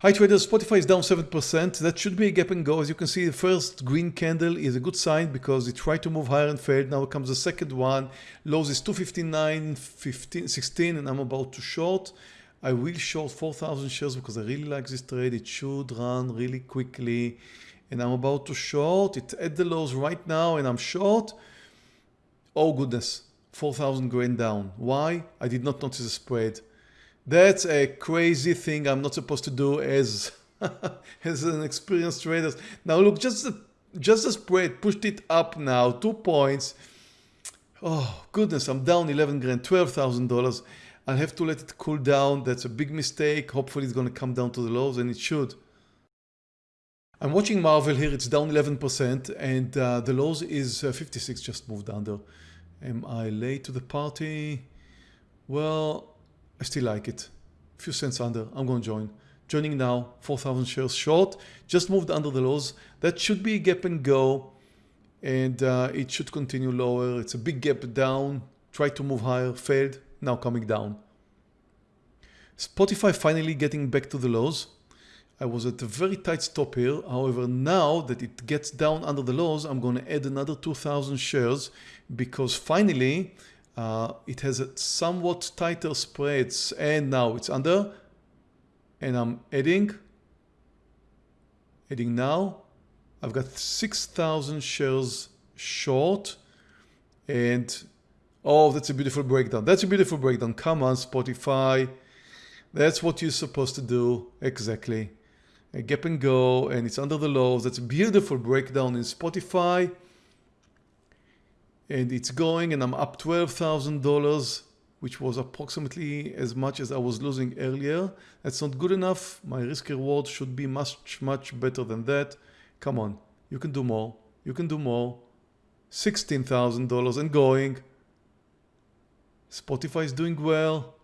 Hi traders, Spotify is down 7%. That should be a gap and go. As you can see, the first green candle is a good sign because it tried to move higher and failed. Now comes the second one. Lows is 259, 15, 16, and I'm about to short. I will short 4,000 shares because I really like this trade. It should run really quickly. And I'm about to short. It's at the lows right now and I'm short. Oh goodness, 4,000 grand down. Why? I did not notice the spread. That's a crazy thing I'm not supposed to do as, as an experienced trader. Now look, just the, just the spread pushed it up now, two points. Oh goodness, I'm down 11 grand, $12,000. I'll have to let it cool down. That's a big mistake. Hopefully it's going to come down to the lows and it should. I'm watching Marvell here. It's down 11% and uh, the lows is uh, 56 just moved under. Am I late to the party? Well, I still like it. A few cents under, I'm going to join. Joining now, 4,000 shares short, just moved under the lows. That should be a gap and go and uh, it should continue lower. It's a big gap down, tried to move higher, failed, now coming down. Spotify finally getting back to the lows. I was at a very tight stop here. However, now that it gets down under the lows, I'm going to add another 2,000 shares because finally uh, it has a somewhat tighter spreads and now it's under. And I'm adding adding now. I've got 6,000 shares short. And oh that's a beautiful breakdown. That's a beautiful breakdown. Come on Spotify. That's what you're supposed to do. Exactly. A gap and go and it's under the lows that's a beautiful breakdown in Spotify and it's going and I'm up $12,000 which was approximately as much as I was losing earlier. That's not good enough. My risk reward should be much, much better than that. Come on, you can do more. You can do more. $16,000 and going. Spotify is doing well.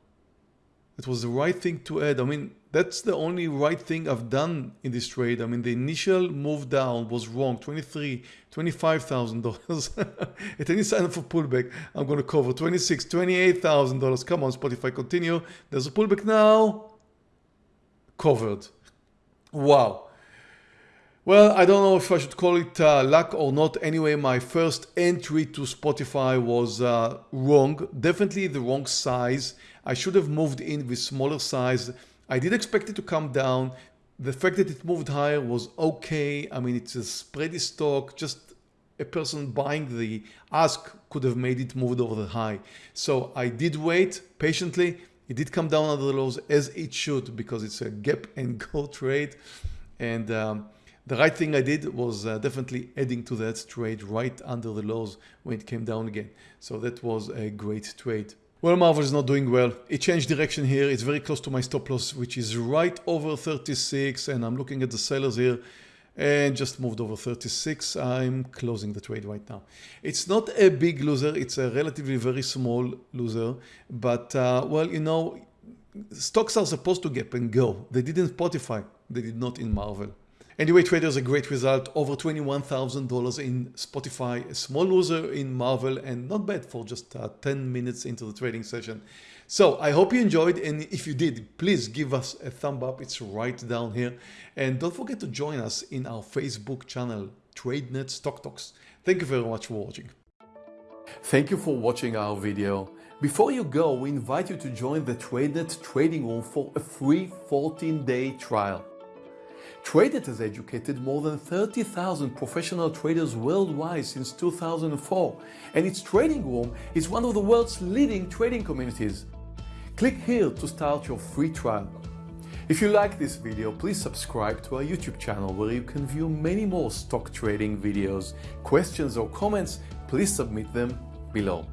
It was the right thing to add. I mean, that's the only right thing I've done in this trade. I mean, the initial move down was wrong, 23, $25,000. At any sign of a pullback, I'm going to cover 26, $28,000. Come on, Spotify, continue. There's a pullback now. Covered. Wow. Well, I don't know if I should call it uh, luck or not. Anyway, my first entry to Spotify was uh, wrong. Definitely the wrong size. I should have moved in with smaller size I did expect it to come down. The fact that it moved higher was okay. I mean, it's a spready stock, just a person buying the ask could have made it move over the high. So I did wait patiently. It did come down under the lows as it should because it's a gap and go trade. And um, the right thing I did was uh, definitely adding to that trade right under the lows when it came down again. So that was a great trade. Well, Marvell is not doing well. It changed direction here. It's very close to my stop loss, which is right over 36. And I'm looking at the sellers here and just moved over 36. I'm closing the trade right now. It's not a big loser. It's a relatively very small loser. But, uh, well, you know, stocks are supposed to gap and go. They didn't Spotify. They did not in Marvell. Anyway, traders, a great result, over $21,000 in Spotify, a small loser in Marvell, and not bad for just uh, 10 minutes into the trading session. So I hope you enjoyed and if you did, please give us a thumb up. It's right down here. And don't forget to join us in our Facebook channel, TradeNet Stock Talks. Thank you very much for watching. Thank you for watching our video. Before you go, we invite you to join the TradeNet trading room for a free 14-day trial. TradeNet has educated more than 30,000 professional traders worldwide since 2004 and its trading room is one of the world's leading trading communities. Click here to start your free trial. If you like this video, please subscribe to our YouTube channel where you can view many more stock trading videos. Questions or comments, please submit them below.